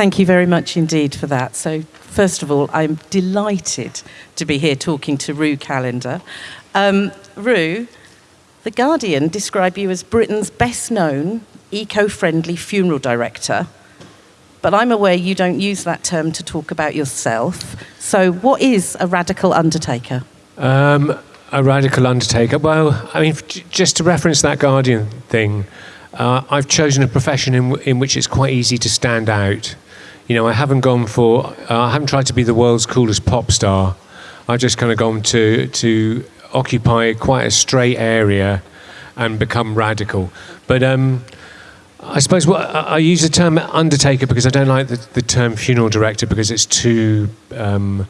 Thank you very much indeed for that. So, first of all, I'm delighted to be here talking to Ru Callender. Um, Ru, The Guardian describe you as Britain's best known eco friendly funeral director. But I'm aware you don't use that term to talk about yourself. So, what is a radical undertaker? Um, a radical undertaker. Well, I mean, just to reference that Guardian thing, uh, I've chosen a profession in, in which it's quite easy to stand out. You know, I haven't gone for, uh, I haven't tried to be the world's coolest pop star. I've just kind of gone to, to occupy quite a straight area and become radical. But um, I suppose what, I use the term undertaker because I don't like the, the term funeral director because it's too um,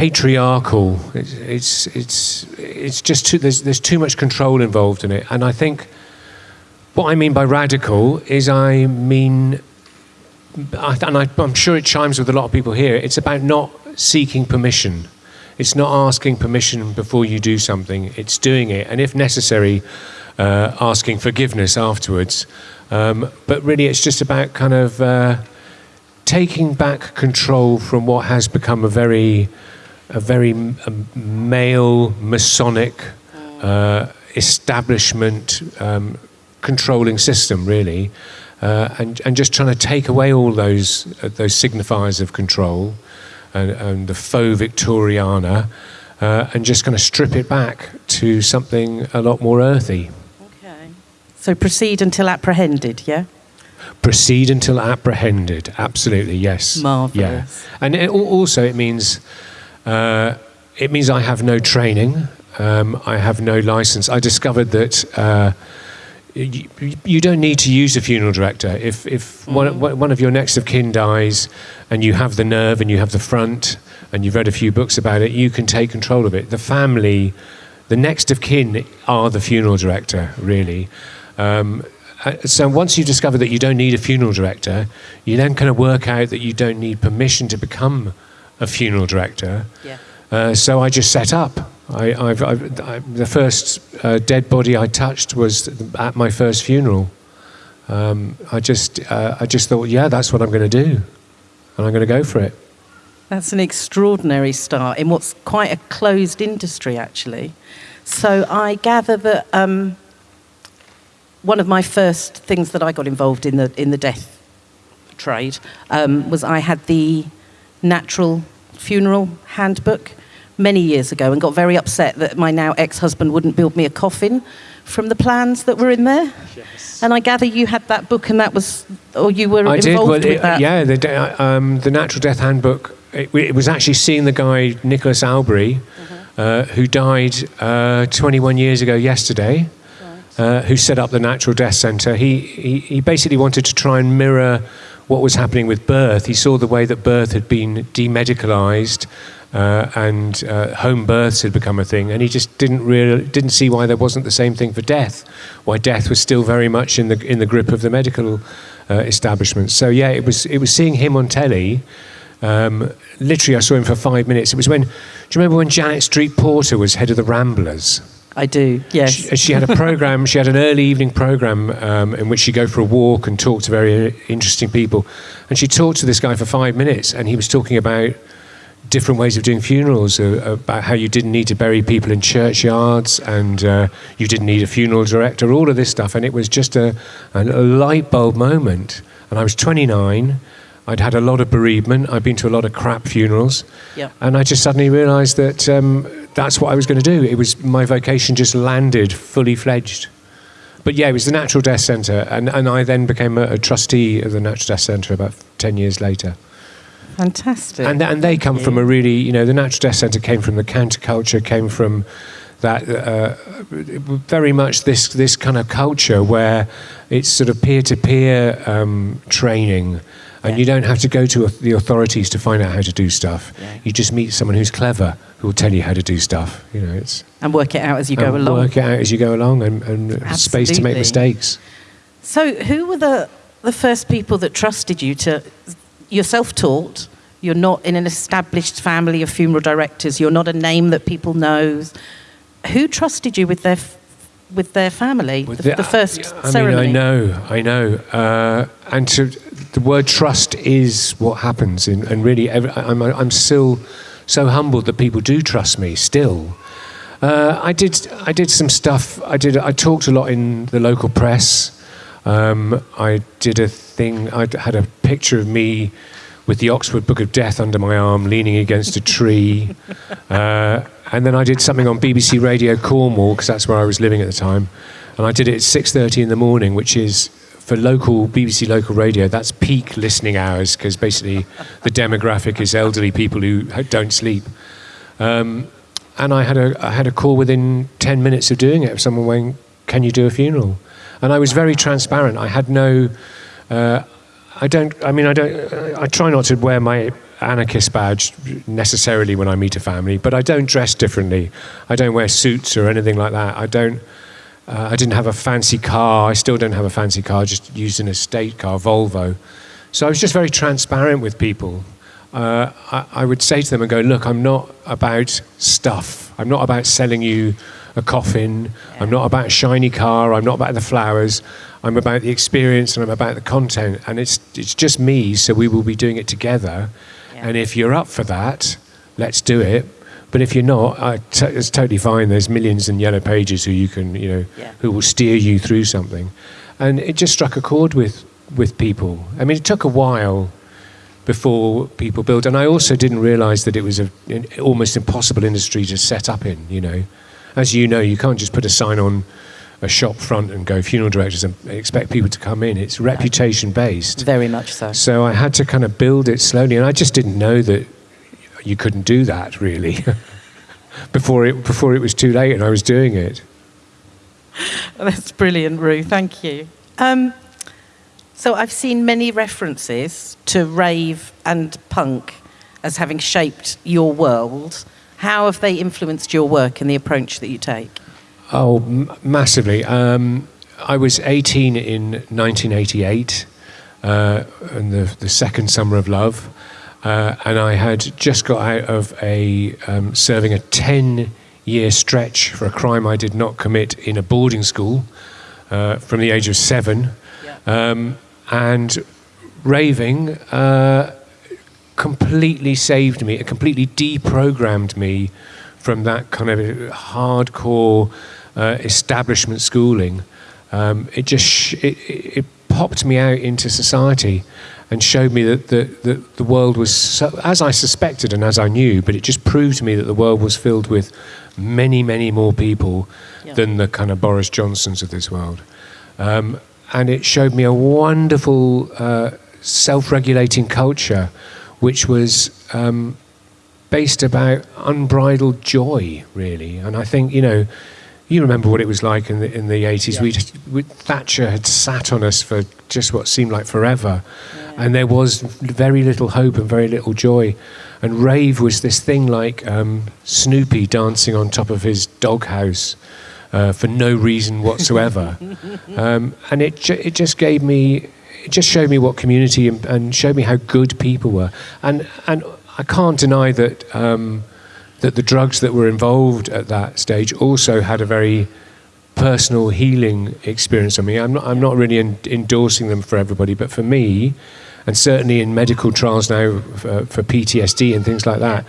patriarchal. It's, it's, it's, it's just too, there's, there's too much control involved in it. And I think what I mean by radical is I mean and I, am sure it chimes with a lot of people here, it's about not seeking permission. It's not asking permission before you do something, it's doing it, and if necessary, uh, asking forgiveness afterwards. Um, but really, it's just about kind of uh, taking back control from what has become a very, a very male, Masonic uh, establishment um, controlling system, really uh, and, and just trying to take away all those, uh, those signifiers of control and, and the faux Victoriana uh, and just kind of strip it back to something a lot more earthy. Okay. So proceed until apprehended, yeah? Proceed until apprehended, absolutely, yes. Marvellous. Yeah. And it, also it means, uh, it means I have no training, um, I have no license. I discovered that uh, you, you, don't need to use a funeral director. If, if mm. one, one of your next of kin dies and you have the nerve and you have the front and you've read a few books about it, you can take control of it. The family, the next of kin are the funeral director, really. Um, uh, so once you discover that you don't need a funeral director, you then kind of work out that you don't need permission to become a funeral director. Yeah. Uh, so I just set up I, I've, I've, I, the first uh, dead body I touched was at my first funeral. Um, I just, uh, I just thought, yeah, that's what I'm going to do, and I'm going to go for it. That's an extraordinary start in what's quite a closed industry, actually. So I gather that um, one of my first things that I got involved in the in the death trade um, was I had the natural funeral handbook many years ago and got very upset that my now ex-husband wouldn't build me a coffin from the plans that were in there. Yes. And I gather you had that book and that was, or you were I involved did. Well, with it, that. Yeah, the, um, the Natural Death Handbook, it, it, was actually seeing the guy, Nicholas Albery, uh-huh. uh, who died uh, 21 years ago yesterday. Uh, who set up the Natural Death Centre? He, he, he basically wanted to try and mirror what was happening with birth. He saw the way that birth had been demedicalised uh, and uh, home births had become a thing, and he just didn't really didn't see why there wasn't the same thing for death, why death was still very much in the in the grip of the medical uh, establishment. So yeah, it was it was seeing him on telly. Um, literally, I saw him for five minutes. It was when, do you remember when Janet Street Porter was head of the Ramblers? I do, yes. She, she had a program, she had an early evening program um, in which she'd go for a walk and talk to very interesting people. And she talked to this guy for five minutes, and he was talking about different ways of doing funerals, uh, about how you didn't need to bury people in churchyards and uh, you didn't need a funeral director, all of this stuff. And it was just a, a, light bulb moment. And I was 29. I'd had a lot of bereavement. I'd been to a lot of crap funerals. Yep. And I just suddenly realized that um, that's what I was going to do. It was my vocation just landed fully fledged. But yeah, it was the Natural Death Centre. And, and I then became a, a trustee of the Natural Death Centre about 10 years later. Fantastic. And, and they come from a really, you know, the Natural Death Centre came from the counterculture, came from that uh, very much this this kind of culture where it's sort of peer to peer um, training, and yeah. you don't have to go to the authorities to find out how to do stuff. Yeah. You just meet someone who's clever who will tell you how to do stuff. You know, it's and work it out as you go along. Work it out as you go along, and, and space to make mistakes. So, who were the the first people that trusted you to you're self-taught. You're not in an established family of funeral directors. You're not a name that people know. who trusted you with their with their family, With the, the first I ceremony? mean, I know, I know. Uh, and to, the word trust is what happens. In, and really, every, I'm, I'm still so humbled that people do trust me still. Uh, I did, I did some stuff. I did. I talked a lot in the local press. Um, I did a thing. I had a picture of me with the Oxford Book of Death under my arm, leaning against a tree. Uh, and then I did something on BBC Radio Cornwall because that's where I was living at the time. And I did it at 6:30 in the morning, which is for local BBC local radio. That's peak listening hours because basically the demographic is elderly people who don't sleep. Um, and I had a I had a call within 10 minutes of doing it of someone going, "Can you do a funeral?" And I was very transparent. I had no. Uh, I don't. I mean, I don't. I try not to wear my anarchist badge necessarily when I meet a family, but I don't dress differently. I don't wear suits or anything like that. I don't. Uh, I didn't have a fancy car. I still don't have a fancy car. Just used an estate car, Volvo. So I was just very transparent with people. Uh, I, I would say to them and go, look, I'm not about stuff. I'm not about selling you a coffin. I'm not about a shiny car. I'm not about the flowers. I'm about the experience and I'm about the content. And it's, it's just me, so we will be doing it together. Yeah. And if you're up for that, let's do it. But if you're not, I t- it's totally fine. There's millions in yellow pages who you can, you know, Yeah. who will steer you through something. And it just struck a chord with, with people. I mean, it took a while before people built. And I also didn't realize that it was a, an almost impossible industry to set up in, you know. As you know, you can't just put a sign on a shop front and go funeral directors and expect people to come in. It's reputation based. Very much so. So I had to kind of build it slowly, and I just didn't know that you couldn't do that really before it before it was too late, and I was doing it. That's brilliant, Ru. Thank you. Um, so I've seen many references to rave and punk as having shaped your world. How have they influenced your work and the approach that you take? Oh, m- massively. Um, I was 18 in 1988, uh, in the, the second summer of love, uh, and I had just got out of a um, serving a 10 year stretch for a crime I did not commit in a boarding school uh, from the age of seven. Um, and raving uh, completely saved me, it completely deprogrammed me from that kind of hardcore uh, establishment schooling. Um, it just sh- it, it, it popped me out into society and showed me that the, the, the world was, so, as I suspected and as I knew, but it just proved to me that the world was filled with many, many more people Yeah. than the kind of Boris Johnsons of this world. Um, and it showed me a wonderful uh, self-regulating culture, which was um, based about unbridled joy, really. And I think you know, you remember what it was like in the in the eighties. Yeah. We we Thatcher had sat on us for just what seemed like forever, and there was very little hope and very little joy. And rave was this thing like um, Snoopy dancing on top of his doghouse uh, for no reason whatsoever. um, and it, ju- it just gave me, it just showed me what community and, and showed me how good people were. And, and I can't deny that, um, that the drugs that were involved at that stage also had a very personal healing experience on me. I'm not, I'm not really en- endorsing them for everybody, but for me, and certainly in medical trials now for, for PTSD and things like that,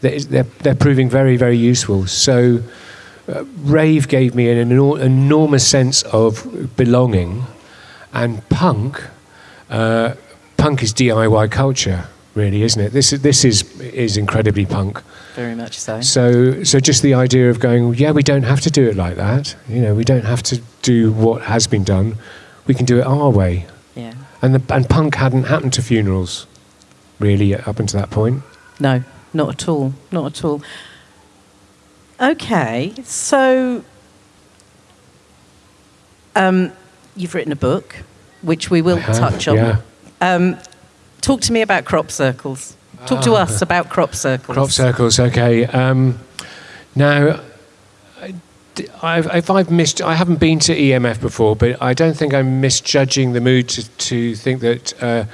they're, they're, they're proving very, very useful. So, uh, rave gave me an enor- enormous sense of belonging, and punk, uh, punk is DIY culture, really, isn't it? This is this is is incredibly punk. Very much so. So so just the idea of going, yeah, we don't have to do it like that. You know, we don't have to do what has been done. We can do it our way. Yeah. And the, and punk hadn't happened to funerals, really, up until that point. No, not at all. Not at all. Okay, so um, you've written a book, which we will have, touch on. yeah. Um, talk to me about crop circles. Talk to us about crop circles. Crop circles, okay. Um, now, I've, if I've missed, I haven't been to EMF before, but I don't think I'm misjudging the mood to, to think that uh,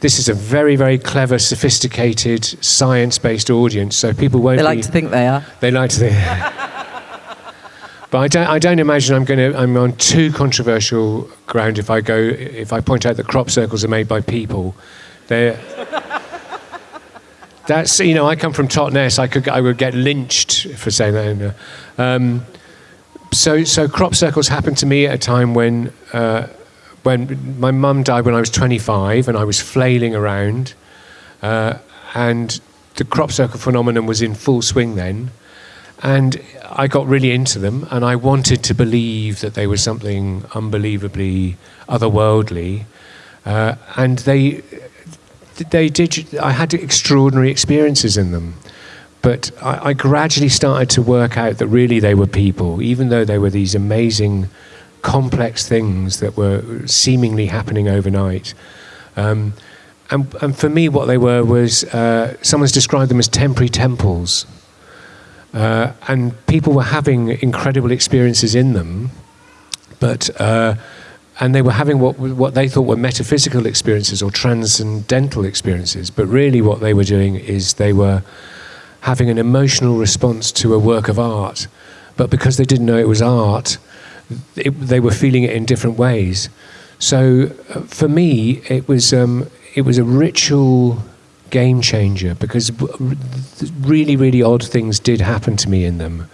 this is a very, very clever, sophisticated, science-based audience. So people won't They like be, to think they are. They like to think. But I don't, I don't imagine I'm going to. I'm on too controversial ground if I go if I point out that crop circles are made by people. They're, that's you know I come from Totnes. I could I would get lynched for saying that. Um, so so crop circles happened to me at a time when uh, when my mum died when I was 25 and I was flailing around, uh, and the crop circle phenomenon was in full swing then. And I got really into them, and I wanted to believe that they were something unbelievably otherworldly. Uh, and they, they did. I had extraordinary experiences in them, but I, I, gradually started to work out that really they were people, even though they were these amazing, complex things that were seemingly happening overnight. Um, and, and, for me, what they were was uh, someone's described them as temporary temples. Uh, and people were having incredible experiences in them, but uh, and they were having what what they thought were metaphysical experiences or transcendental experiences. But really, what they were doing is they were having an emotional response to a work of art. But because they didn't know it was art, it, they were feeling it in different ways. So uh, for me, it was um, it was a ritual game changer because really, really odd things did happen to me in them.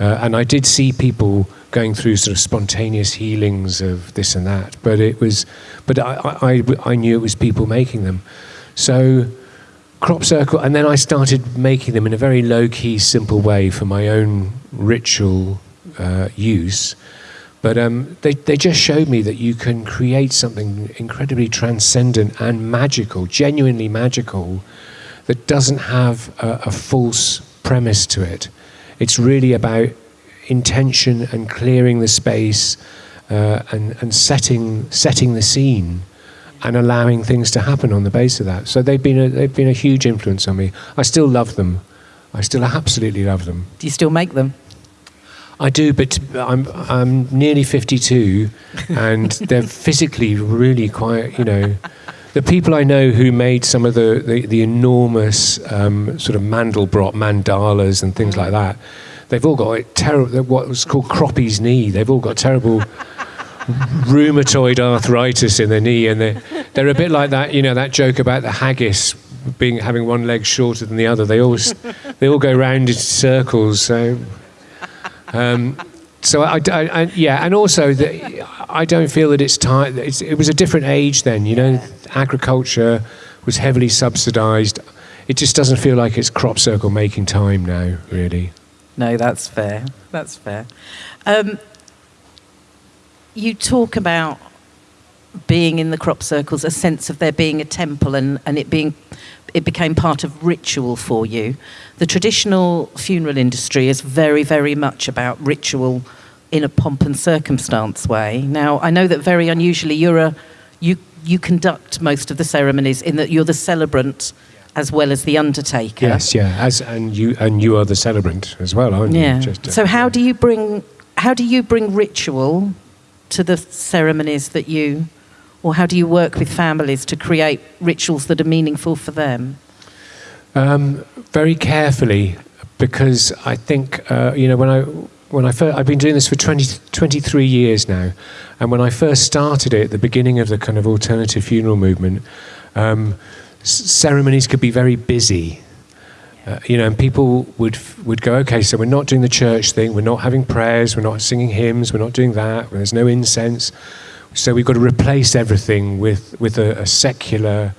Uh, and I did see people going through sort of spontaneous healings of this and that, but it was, but I, I, I knew it was people making them. So, crop circle, and then I started making them in a very low key, simple way for my own ritual uh, use. But um, they, they just showed me that you can create something incredibly transcendent and magical, genuinely magical, that doesn't have a, a false premise to it. It's really about intention and clearing the space uh, and, and setting, setting the scene and allowing things to happen on the base of that. So they've been a, they've been a huge influence on me. I still love them. I still absolutely love them. Do you still make them? I do, but I'm I'm nearly 52, and they're physically really quite. You know, the people I know who made some of the the, the enormous um, sort of Mandelbrot mandalas and things like that, they've all got terrible. What was called Croppy's knee. They've all got terrible. rheumatoid arthritis in their knee, and they're, they're a bit like that, you know, that joke about the haggis being having one leg shorter than the other. They always they all go round in circles. So um, so I, I, I, yeah, and also the, I don't feel that it's time. It's, it was a different age then. You know, agriculture was heavily subsidised. It just doesn't feel like it's crop circle making time now, really. No, that's fair. That's fair. Um, you talk about being in the crop circles, a sense of there being a temple and, and it being it became part of ritual for you. The traditional funeral industry is very, very much about ritual in a pomp and circumstance way. Now, I know that very unusually you're a, you, you conduct most of the ceremonies in that you're the celebrant as well as the undertaker. Yes, yeah, as and you and you are the celebrant as well, aren't yeah. you? Just, uh, so how do you bring how do you bring ritual to the ceremonies that you or how do you work with families to create rituals that are meaningful for them? Um, very carefully, because I think uh, you know when I when I first, I've been doing this for 20, 23 years now, and when I first started it at the beginning of the kind of alternative funeral movement, um, ceremonies could be very busy. Uh, you know, and people would would go, okay, so we're not doing the church thing, we're not having prayers, we're not singing hymns, we're not doing that. There's no incense. So we've got to replace everything with, with a, a secular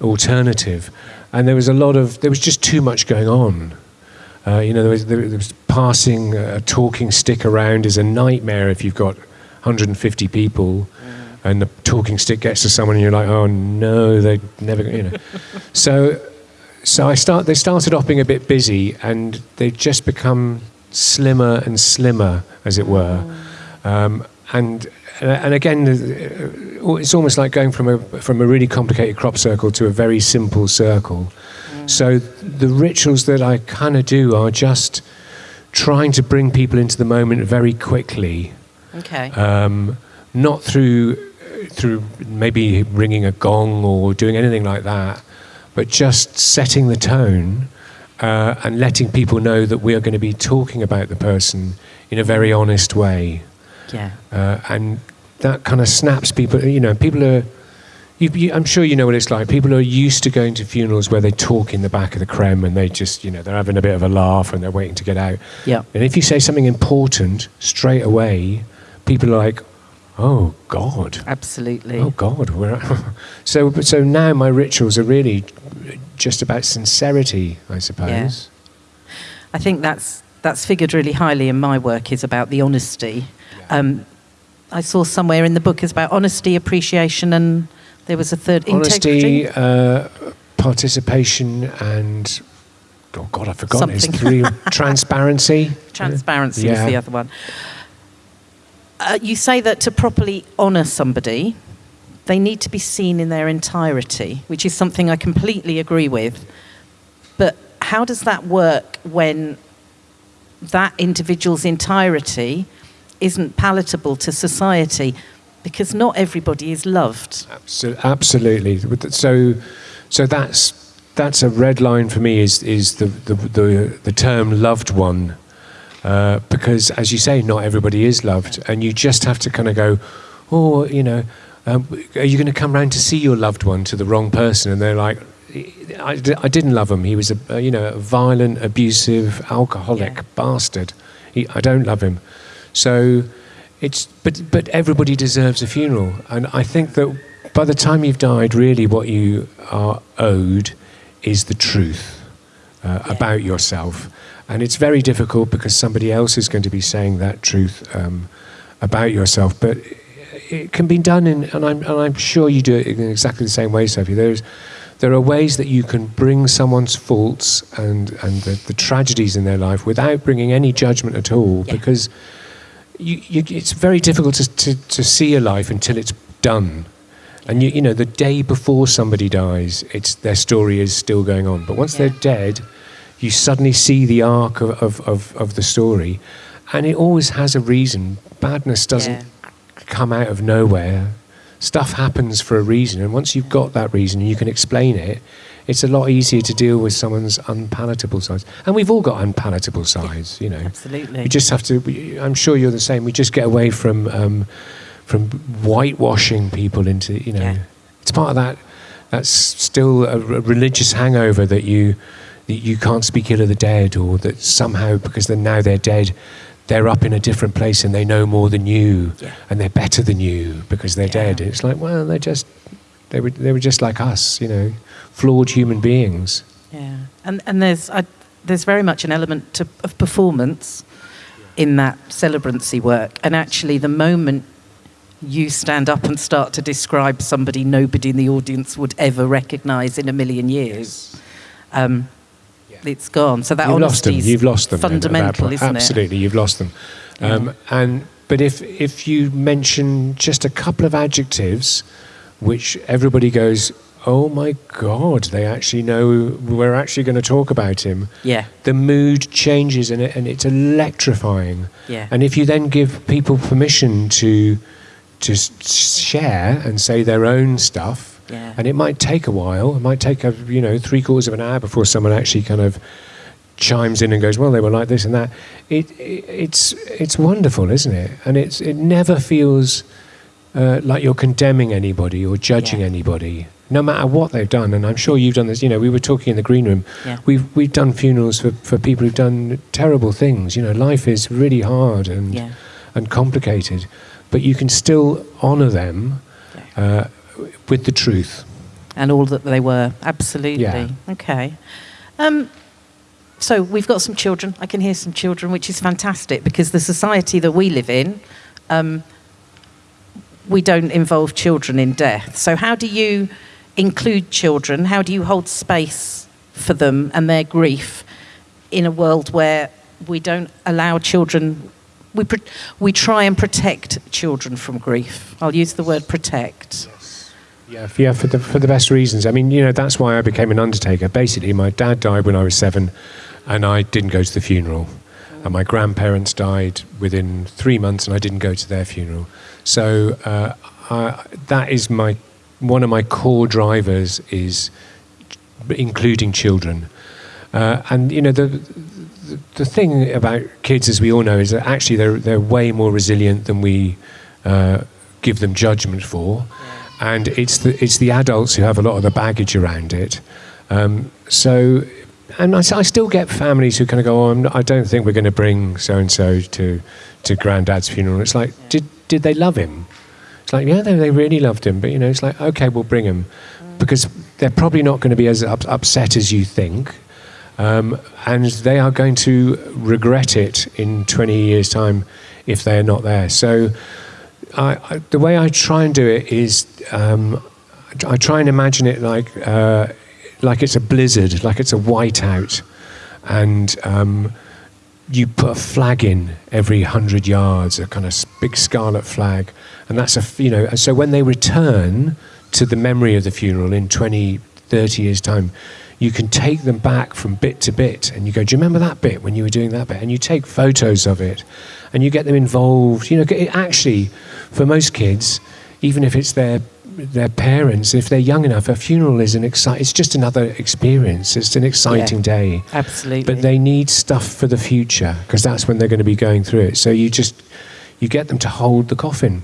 alternative. And there was a lot of, there was just too much going on. Uh, you know, there was, there was, passing a talking stick around is a nightmare if you've got 150 people mm. and the talking stick gets to someone and you're like, oh no, they never, you know. so, so I start, they started off being a bit busy and they've just become slimmer and slimmer, as it were. Mm. Um, and and again, uh, it's almost like going from a from a really complicated crop circle to a very simple circle. Mm. So the rituals that I kind of do are just trying to bring people into the moment very quickly. Okay. Um, not through through maybe ringing a gong or doing anything like that, but just setting the tone uh, and letting people know that we are going to be talking about the person in a very honest way. Yeah. Uh, and that kind of snaps people, you know, people are, you, you, I'm sure you know what it's like. People are used to going to funerals where they talk in the back of the crem and they just, you know, they're having a bit of a laugh and they're waiting to get out. Yeah. And if you say something important straight away, people are like, oh, God. Absolutely. Oh God, we're so so now my rituals are really just about sincerity, I suppose. Yeah. I think that's that's figured really highly in my work is about the honesty. Um, I saw somewhere in the book is about honesty, appreciation, and there was a third Honesty, integrity. uh, participation, and oh God, I forgot it's Something. three transparency. Transparency Yeah. was the other one. Uh, you say that to properly honour somebody, they need to be seen in their entirety, which is something I completely agree with. But how does that work when that individual's entirety isn't palatable to society? Because not everybody is loved. Absolutely. So, so that's that's a red line for me. Is is the the the, the term loved one, uh, because as you say, not everybody is loved, and you just have to kind of go, oh, you know, um, are you going to come round to see your loved one to the wrong person? And they're like. I, I didn't love him. He was a, a you know a violent, abusive, alcoholic Yeah. bastard. He, I don't love him. So it's but but everybody deserves a funeral, and I think that by the time you've died, really what you are owed is the truth uh, Yeah. about yourself, and it's very difficult because somebody else is going to be saying that truth um, about yourself, but. It can be done in, and I'm, and I'm sure you do it in exactly the same way, Sophie. There's, there are ways that you can bring someone's faults and, and the, the tragedies in their life without bringing any judgment at all, Yeah. because you, you, it's very difficult to, to, to see a life until it's done. And you, you know, the day before somebody dies, it's, their story is still going on. But once Yeah. they're dead, you suddenly see the arc of, of, of, of the story. And it always has a reason. Badness doesn't Yeah. come out of nowhere. Stuff happens for a reason. And once you've got that reason and you can explain it, it's a lot easier to deal with someone's unpalatable sides. And we've all got unpalatable sides, you know. Absolutely. We just have to. we- I'm sure you're the same. We just get away from um, from whitewashing people into you know. Yeah. It's part of that. That's still a religious hangover that you that you can't speak ill of the dead, or that somehow because they're now they're dead, they're up in a different place and they know more than you, Yeah. and they're better than you because they're Yeah. dead. It's like well, they're just they were they were just like us, you know, flawed human beings. Yeah, and and there's I, there's very much an element to, of performance in that celebrancy work, and actually the moment you stand up and start to describe somebody nobody in the audience would ever recognise in a million years, um, it's gone. So that You've lost them. You've lost them. then at that fundamental, isn't Absolutely, you've lost them. Um, And but if if you mention just a couple of adjectives, which everybody goes, "Oh my God!" They actually know we're actually going to talk about him. Yeah, The mood changes and, it, and it's electrifying. yeah, And if you then give people permission to to share and say their own stuff, yeah. and it might take a while. It might take a you know three quarters of an hour before someone actually kind of chimes in and goes, "Well, they were like this and that." It, it it's it's wonderful, isn't it? And it's it never feels uh, like you're condemning anybody or judging Yeah. anybody, no matter what they've done. And I'm sure you've done this. You know, we were talking in the green room. Yeah. We've we've done funerals for, for people who've done terrible things. You know, life is really hard and yeah. and complicated, but you can still honour them uh, with the truth. and all that they were. Absolutely. Yeah. Okay. Um, so we've got some children. I can hear some children, which is fantastic because the society that we live in, um, we don't involve children in death. So how do you include children? How do you hold space for them and their grief in a world where we don't allow children? We, we try and protect children from grief. I'll use the word protect. Yeah, f- yeah, for the for the best reasons. I mean, you know, that's why I became an undertaker. Basically, my dad died when I was seven, and I didn't go to the funeral. And my grandparents died within three months, and I didn't go to their funeral. So uh, I, that is my one of my core drivers is including children. Uh, and you know, the the, the thing about kids, as we all know, is that actually they're, they're way more resilient than we uh, give them judgment for. And it's the, it's the adults who have a lot of the baggage around it. Um, so, and I, I still get families who kind of go, oh, not, I don't think we're going to bring so and so to to granddad's funeral. It's like, did did they love him? It's like, yeah, they, they really loved him, but you know, it's like, okay, we'll bring him because they're probably not going to be as up, upset as you think, um, and they are going to regret it in 20 years' time if they're not there. So, I, I, the way I try and do it is, um, I try and imagine it like uh, like it's a blizzard, like it's a whiteout, and um, you put a flag in every hundred yards, a kind of big scarlet flag, and that's a you know. So when they return to the memory of the funeral in 20, 30 years' time, you can take them back from bit to bit, and you go, "Do you remember that bit when you were doing that bit?" And you take photos of it, and you get them involved. You know, it actually, for most kids, even if it's their their parents, if they're young enough, a funeral is an excite. It's just another experience. It's an exciting day. Absolutely. But they need stuff for the future because that's when they're going to be going through it. So you just you get them to hold the coffin.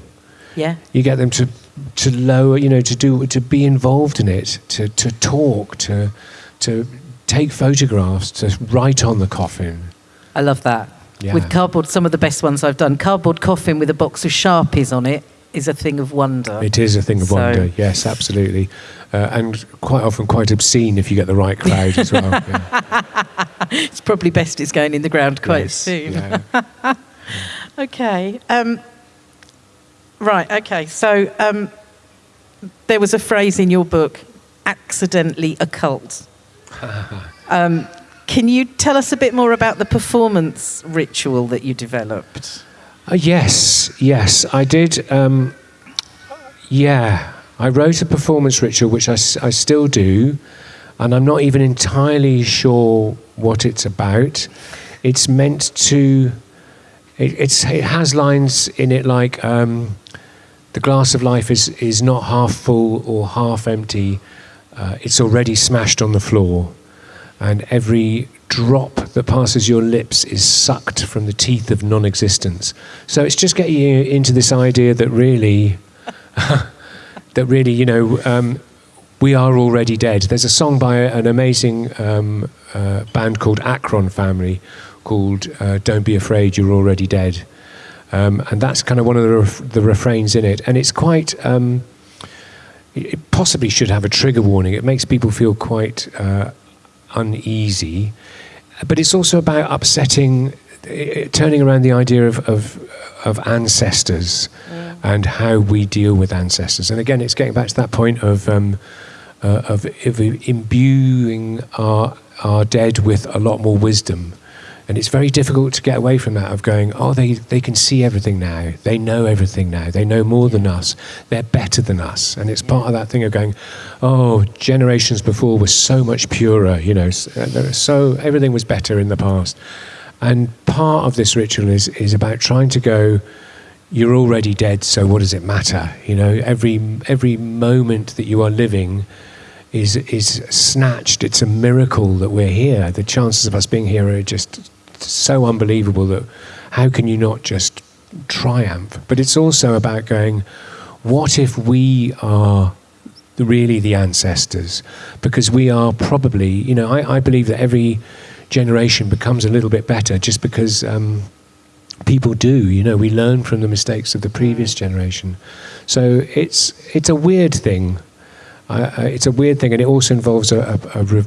yeah. You get them to to lower, you know, to do to be involved in it, to to talk, to to take photographs, to write on the coffin. I love that. Yeah. With cardboard, some of the best ones I've done. Cardboard coffin with a box of Sharpies on it is a thing of wonder. It is a thing of So- wonder. Yes, absolutely, uh, and quite often quite obscene if you get the right crowd as well. Yeah. It's probably best it's going in the ground quite Yes, soon. yeah. Okay. Um, right. Okay. So um, there was a phrase in your book, accidentally occult. Um, can you tell us a bit more about the performance ritual that you developed? Uh, yes, yes, I did. Um, yeah, I wrote a performance ritual, which I still do, and I'm not even entirely sure what it's about. It's meant to. It, it's, it has lines in it like um, the glass of life is, is not half full or half empty. Uh, it's already smashed on the floor and every drop that passes your lips is sucked from the teeth of non existence. So it's just getting you into this idea that really, that really, you know, um, we are already dead. There's a song by an amazing um, uh, band called Akron Family called uh, Don't Be Afraid, You're Already Dead. Um, and that's kind of one of the, ref- the refrains in it. And it's quite. Um, it possibly should have a trigger warning. It makes people feel quite uh, uneasy, but it's also about upsetting, eh, turning around the idea of of, of ancestors and how we deal with ancestors. And again, it's getting back to that point of um, uh, of, of imbuing our our dead with a lot more wisdom. And it's very difficult to get away from that of going, oh, they, they can see everything now. They know everything now. They know more than us. They're better than us. And it's part of that thing of going, oh, generations before were so much purer, you know, uh, so everything was better in the past. And part of this ritual is, is about trying to go, you're already dead, so what does it matter? You know, every, every moment that you are living is is snatched. It's a miracle that we're here. The chances of us being here are just so unbelievable that how can you not just triumph? But it's also about going, what if we are really the ancestors? Because we are probably, you know, I, I believe that every generation becomes a little bit better just because um, people do. You know, we learn from the mistakes of the previous generation. So it's it's a weird thing. Uh, uh, it's a weird thing, and it also involves a, a, a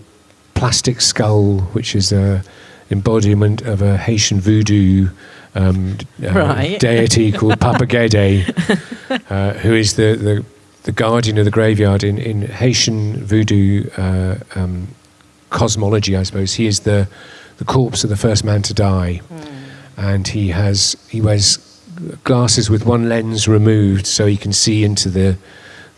plastic skull, which is a embodiment of a Haitian voodoo um, uh, Right. deity called Papa Gede, uh, who is the, the, the guardian of the graveyard in, in Haitian voodoo uh, um, cosmology, I suppose. He is the, the corpse of the first man to die, and he has he wears glasses with one lens removed, so he can see into the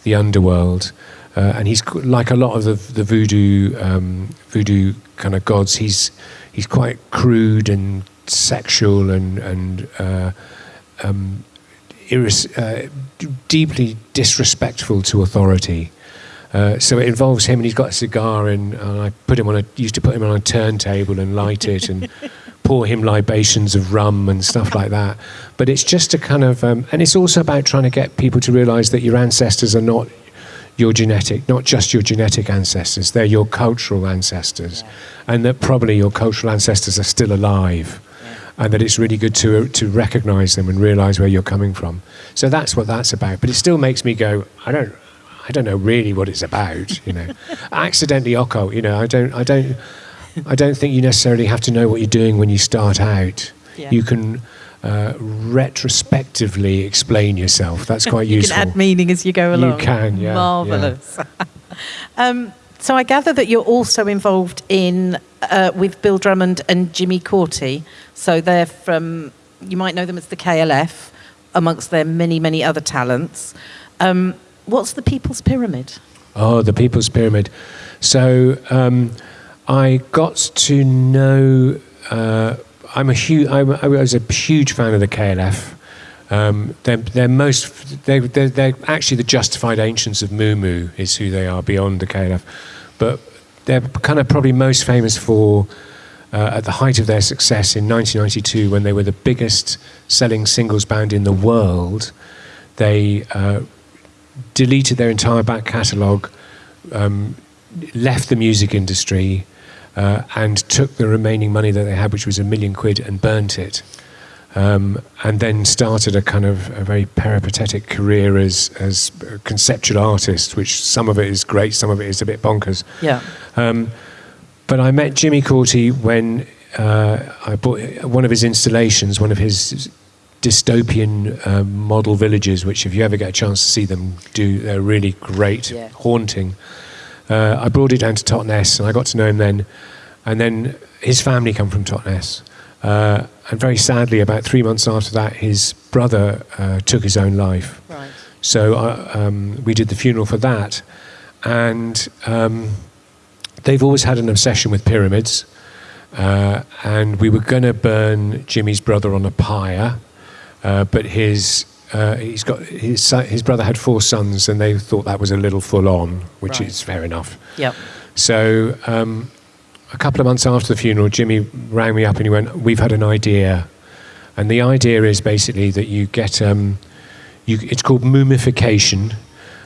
the underworld. Uh, and he's like a lot of the, the voodoo um, voodoo kind of gods. He's he's quite crude and sexual and and uh, um, uh, deeply disrespectful to authority. Uh, so it involves him, and he's got a cigar, and, and I put him on a used to put him on a turntable and light it, and pour him libations of rum and stuff like that. But it's just a kind of, um, and it's also about trying to get people to realise that your ancestors are not your genetic, not just your genetic ancestors, they're your cultural ancestors, yeah. and that probably your cultural ancestors are still alive. Yeah. And that it's really good to uh, to recognise them and realise where you're coming from. So that's what that's about. But it still makes me go, I don't, I don't know really what it's about. You know, accidentally occult. You know, I don't, I don't, I don't think you necessarily have to know what you're doing when you start out. Yeah. You can uh, retrospectively explain yourself. That's quite you useful. You can add meaning as you go along. You can, yeah. Marvelous. Yeah. um, so I gather that you're also involved in uh, with Bill Drummond and Jimmy Cauty. So they're from you might know them as the KLF, amongst their many many other talents. Um, what's the People's Pyramid? Oh, the People's Pyramid. So um, I got to know. Uh, I'm a huge. I was a huge fan of the KLF. Um, they're, they're most. They're, they're, they're, actually the justified ancients of Moo is who they are beyond the KLF, but they're kind of probably most famous for. Uh, at the height of their success in 1992, when they were the biggest selling singles band in the world, they uh, deleted their entire back catalogue, um, left the music industry, uh, and took the remaining money that they had, which was a million quid, and burnt it. Um, and then started a kind of a very peripatetic career as as a conceptual artist, which some of it is great, some of it is a bit bonkers. Yeah. Um, but I met Jimmy Cauty when uh, I bought one of his installations, one of his dystopian uh, model villages, which if you ever get a chance to see them do, they're really great, yeah. haunting. Uh, I brought it down to Totnes, and I got to know him then. And then his family come from Totnes. Uh, and very sadly, about three months after that, his brother uh, took his own life. Right. So uh, um, we did the funeral for that. And um, they've always had an obsession with pyramids. Uh, and we were going to burn Jimmy's brother on a pyre, uh, but his uh, he's got his son, his brother had four sons, and they thought that was a little full on, which right. is fair enough. Yep. So um, a couple of months after the funeral, Jimmy rang me up and he went, "We've had an idea," and the idea is basically that you get um, you, it's called mumification.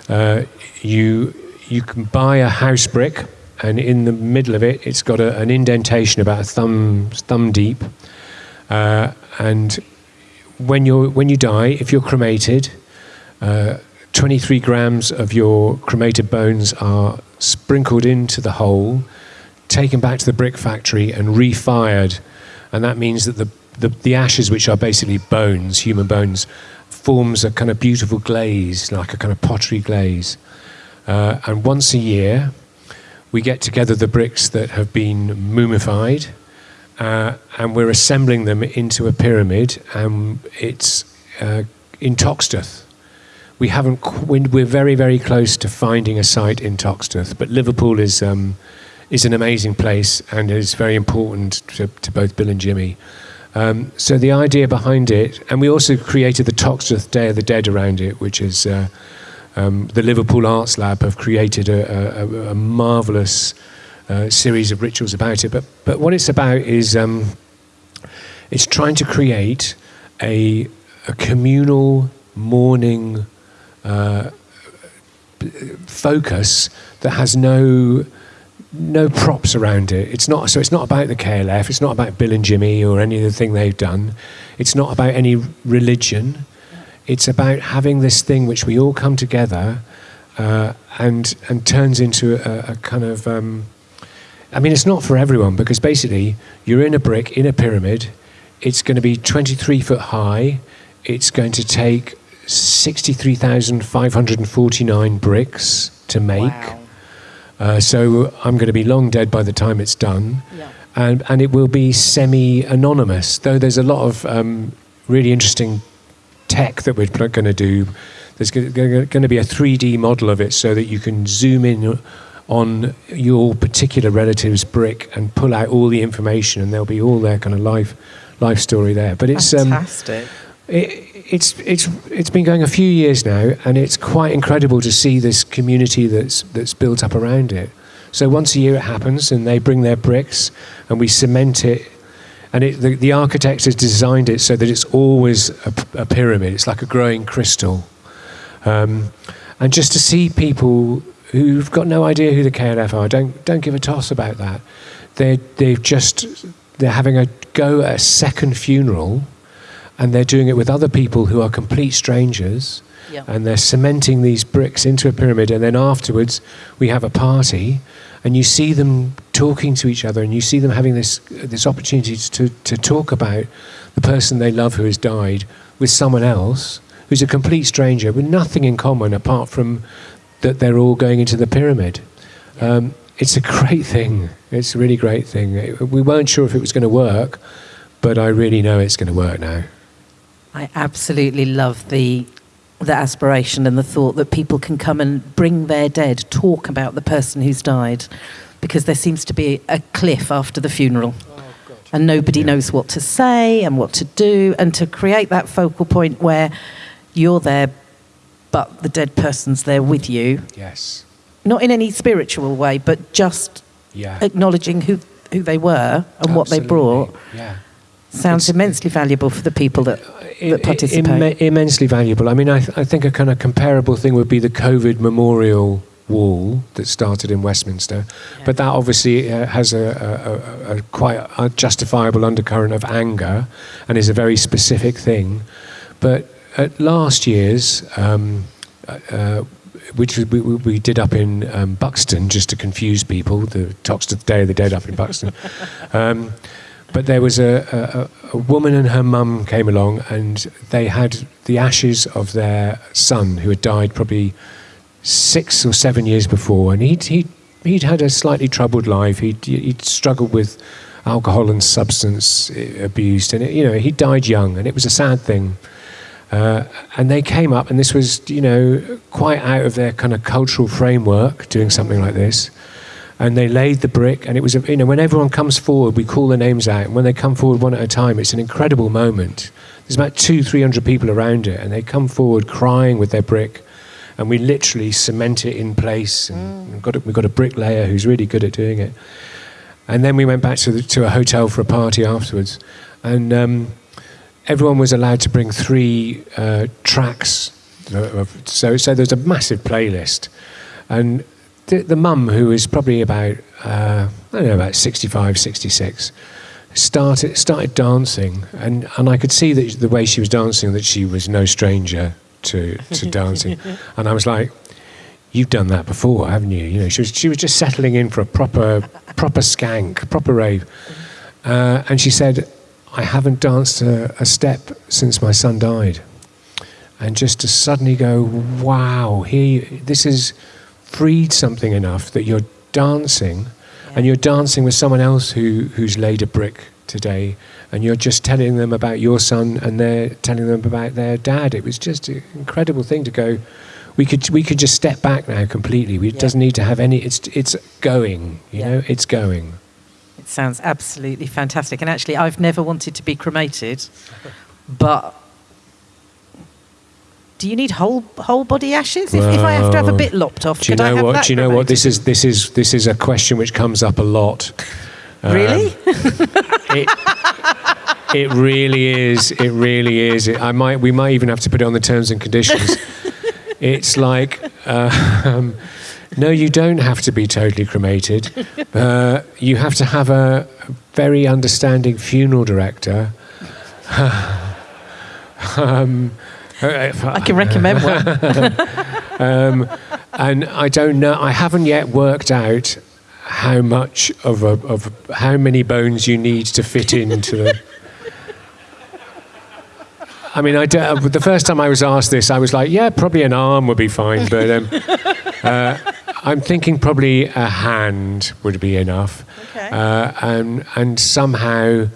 Uh, you you can buy a house brick, and in the middle of it, it's got a, an indentation about a thumb thumb deep, uh, and when, you when you die, if you're cremated, uh, 23 grams of your cremated bones are sprinkled into the hole, taken back to the brick factory, and refired. And that means that the, the, the ashes, which are basically bones, human bones, forms a kind of beautiful glaze, like a kind of pottery glaze. Uh, and once a year, we get together the bricks that have been mumified uh, and we're assembling them into a pyramid, and it's uh, in Toxteth. We haven't. We're very, very close to finding a site in Toxteth, but Liverpool is um, is an amazing place and is very important to, to both Bill and Jimmy. Um, so the idea behind it, and we also created the Toxteth Day of the Dead around it, which is uh, um, the Liverpool Arts Lab have created a, a, a marvelous uh, series of rituals about it. But, but what it's about is um, it's trying to create a, a communal mourning uh, focus that has no no props around it. It's not so. It's not about the KLF. It's not about Bill and Jimmy or any of the thing they've done. It's not about any religion. It's about having this thing which we all come together uh, and and turns into a, a kind of um, I mean, it's not for everyone because basically you're in a brick, in a pyramid. It's going to be 23 foot high. It's going to take 63,549 bricks to make. Wow. Uh, so I'm going to be long dead by the time it's done. Yeah. And, and it will be semi anonymous, though there's a lot of um, really interesting tech that we're going to do. There's going to be a 3D model of it so that you can zoom in on your particular relative's brick and pull out all the information, and there'll be all their kind of life life story there. But it's um, fantastic. Um, it, it's it's it's been going a few years now, and it's quite incredible to see this community that's that's built up around it. So once a year it happens, and they bring their bricks, and we cement it and it, the, the architect has designed it so that it's always a, a pyramid. It's like a growing crystal. Um, and just to see people who've got no idea who the KLF are, don't don't give a toss about that. They they've just they're having a go at a second funeral, and they're doing it with other people who are complete strangers. Yeah. And they're cementing these bricks into a pyramid, and then afterwards we have a party, and you see them talking to each other, and you see them having this this opportunity to to talk about the person they love who has died with someone else who's a complete stranger with nothing in common apart from that they're all going into the pyramid. Um, it's a great thing. It's a really great thing. It- we weren't sure if it was going to work, but I really know it's going to work now. I absolutely love the the aspiration and the thought that people can come and bring their dead, talk about the person who's died, because there seems to be a cliff after the funeral. And nobody Yeah. knows what to say and what to do, and to create that focal point where you're there, but the dead person's there with you, Yes. not in any spiritual way, but just Yeah. acknowledging who, who they were and what they brought, Yeah. sounds It's- immensely valuable for the people that, that participate. Imme- immensely valuable. I mean, I, th- I think a kind of comparable thing would be the COVID memorial wall that started in Westminster, but that obviously uh, has a, a, a, a quite justifiable undercurrent of anger and is a very specific thing. But at last year's, um, uh, uh, which we, we, we did up in um, Buxton, just to confuse people, the Toxteth Day of the Dead up in Buxton. Um, but there was a, a, a woman and her mum came along, and they had the ashes of their son who had died probably six or seven years before, and he'd he'd, he'd had a slightly troubled life. He'd he'd struggled with alcohol and substance abuse, and it, you know he died young, and it was a sad thing. Uh, and they came up, and this was, you know, quite out of their kind of cultural framework, doing something like this. And they laid the brick, and it was, a, you know, when everyone comes forward, we call the names out, and when they come forward one at a time, it's an incredible moment. There's about two, three hundred people around it, and they come forward crying with their brick, and we literally cement it in place. And we've, got a, we've got a bricklayer who's really good at doing it. And then we went back to, the, to a hotel for a party afterwards, and um, everyone was allowed to bring three uh, tracks. So, so there's a massive playlist, and the, the mum, who is probably about uh, I don't know about 65, 66, started started dancing, and, and I could see that the way she was dancing that she was no stranger to to dancing, and I was like. You've done that before, haven't you? You know, she was she was just settling in for a proper proper skank, proper rave, uh, and she said, I haven't danced a, a step since my son died. And just to suddenly go, wow, here you, this has freed something enough that you're dancing, and you're dancing with someone else who, who's laid a brick today, and you're just telling them about your son, and they're telling them about their dad. It was just an incredible thing to go. We could we could just step back now completely. We, It Yeah. doesn't need to have any. It's it's going. You Yeah. know, it's going. It sounds absolutely fantastic. And actually, I've never wanted to be cremated, but do you need whole whole body ashes? If, if I have to have a bit lopped off, Do you know what? Do you know what? This is this is this is a question which comes up a lot. Um, really. It, it really is. It really is. It, I might. We might even have to put it on the terms and conditions. it's like. Uh, um, no, you don't have to be totally cremated. Uh, you have to have a, very understanding funeral director. um, I can recommend one. um, and I don't know. I haven't yet worked out how much of a, of how many bones you need to fit into the. I mean, I the first time I was asked this, I was like, "Yeah, probably an arm would be fine," but um, uh, I'm thinking probably a hand would be enough, Okay. uh, and and somehow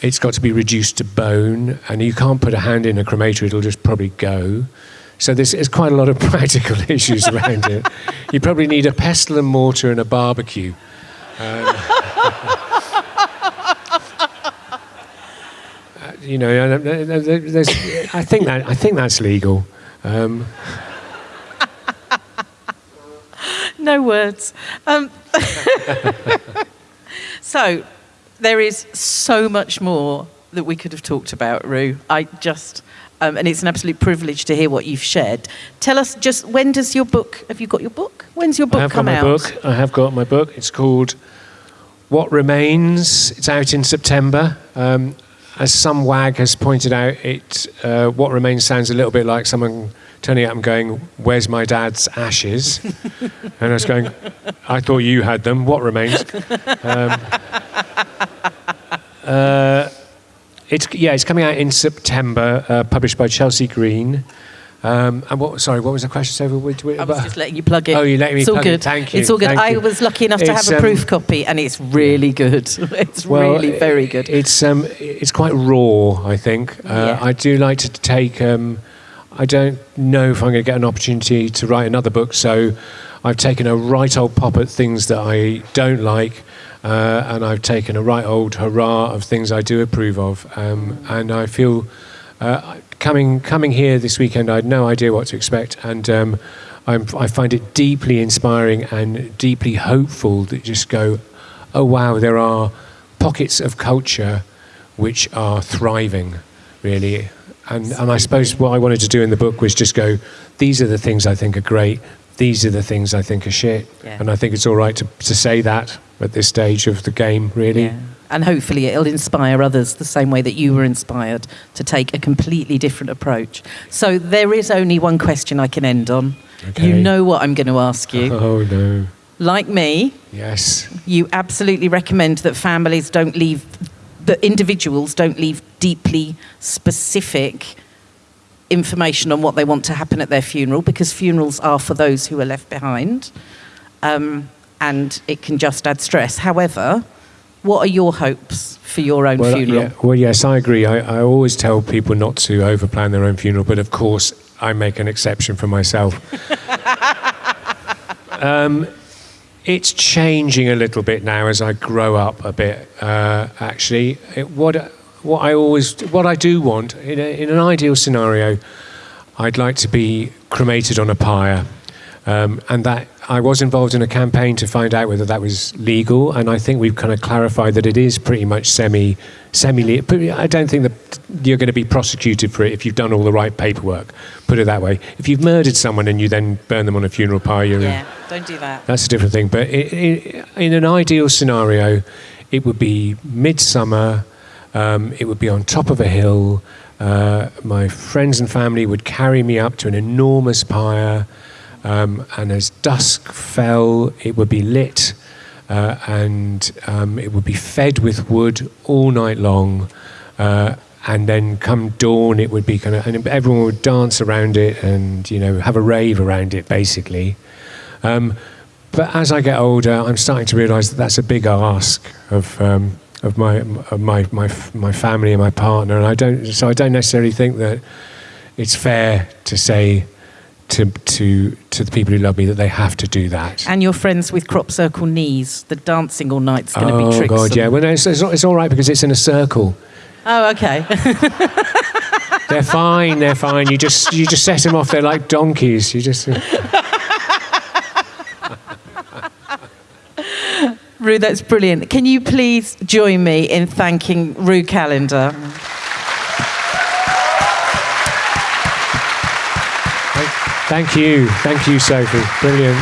it's got to be reduced to bone, and you can't put a hand in a cremator; it'll just probably go. So there's, there's quite a lot of practical issues around it. You probably need a pestle and mortar and a barbecue. Um, uh, you know, uh, there- there's, I think that I think that's legal. Um, no words. Um, so, there is so much more that we could have talked about, Ru. I just, um, and it's an absolute privilege to hear what you've shared. Tell us just when does your book? Have you got your book? When's your book I have come got my out? book. I have got my book. It's called What Remains. It's out in September. Um, as some wag has pointed out, it uh, What Remains sounds a little bit like someone turning up and going, "Where's my dad's ashes?" and I was going, "I thought you had them. What remains?" Um, uh, it's yeah, it's coming out in September, uh, published by Chelsea Green. Um, and what? Sorry, what was the question? So, which- I was just letting you plug it. Oh, you let me It's all plug it. good. Thank you, It's all good. thank I you. was lucky enough to It's, have a um, proof copy, and it's really good. It's really very good. It's um, it's quite raw. I think. Uh, Yeah. I do like to take. Um, I don't know if I'm going to get an opportunity to write another book, so I've taken a right old pop at things that I don't like, uh, and I've taken a right old hurrah of things I do approve of, um, and I feel. Uh, coming coming here this weekend, I had no idea what to expect, and um, I find it deeply inspiring and deeply hopeful that just go, oh wow, there are pockets of culture which are thriving, really. And, and I suppose what I wanted to do in the book was just go, these are the things I think are great, these are the things I think are shit. Yeah. And I think it's all right to, to say that at this stage of the game, really. Yeah. And hopefully it'll inspire others the same way that you were inspired to take a completely different approach. So there is only one question I can end on. Okay. You know what I'm going to ask you. Oh no. Like me, Yes. you absolutely recommend that families don't leave, that individuals don't leave deeply specific information on what they want to happen at their funeral because funerals are for those who are left behind um, and it can just add stress. However, what are your hopes for your own Well, funeral? yeah, well, yes, I agree. I, I always tell people not to overplan their own funeral, but of course, I make an exception for myself. um, it's changing a little bit now as I grow up a bit. Uh, actually, it, what what I always what I do want in, a, in an ideal scenario, I'd like to be cremated on a pyre. Um, and that I was involved in a campaign to find out whether that was legal, and I think we've kind of clarified that it is pretty much semi semi. But I don't think that you're going to be prosecuted for it if you've done all the right paperwork. Put it that way. If you've murdered someone and you then burn them on a funeral pyre, you're yeah, don't do that. that's a different thing. But i i in an ideal scenario, it would be midsummer. Um, it would be on top of a hill. Uh, my friends and family would carry me up to an enormous pyre. Um, and as dusk fell, it would be lit uh, and um, it would be fed with wood all night long. Uh, and then come dawn, it would be kind of, and everyone would dance around it and, you know, have a rave around it, basically. Um, but as I get older, I'm starting to realise that that's a big ask of um, of my of my, my my family and my partner, and I don't. So I don't necessarily think that it's fair to say to to to the people who love me that they have to do that. And your friends with crop circle knees, the dancing all night's going to oh be tricksome. God, yeah. Well, no, it's, it's, it's all right because it's in a circle. Oh, okay. They're fine. They're fine. You just you just set them off. They're like donkeys. You just. Ru, that's brilliant. Can you please join me in thanking Ru Callender? Thank you. Thank you, Sophie. Brilliant.